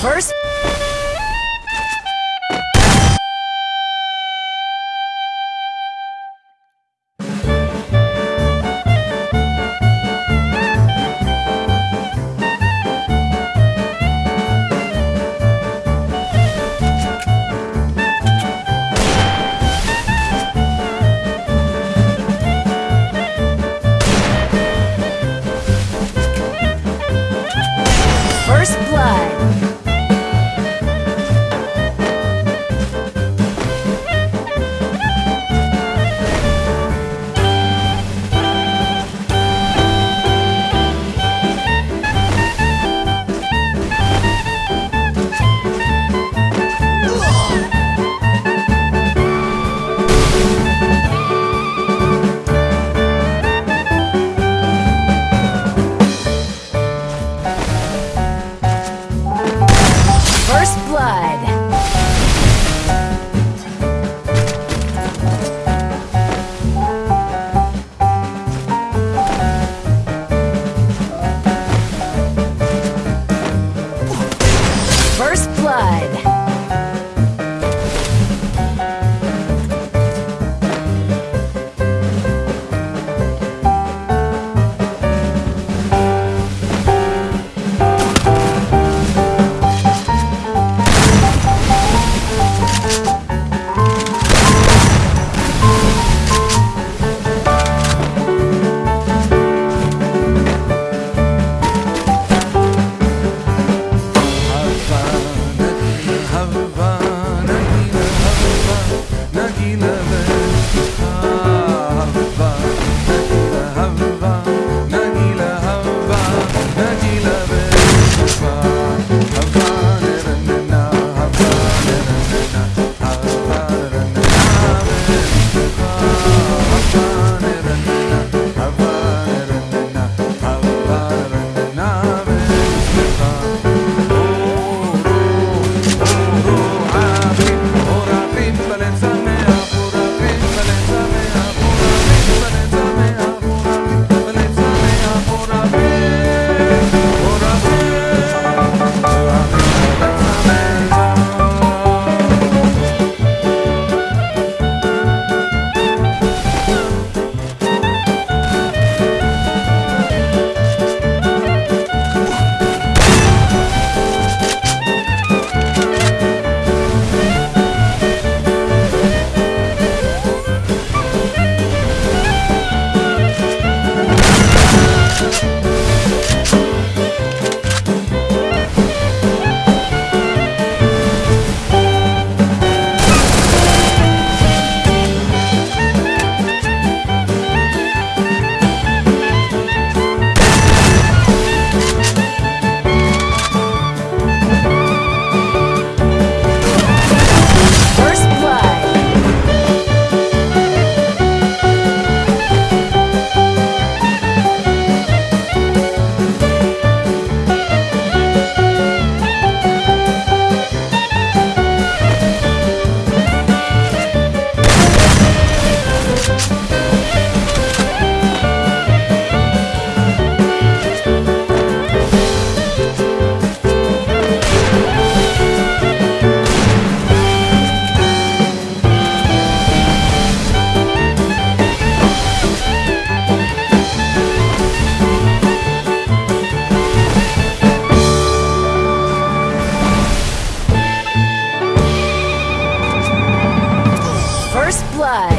First First Blood. Blood.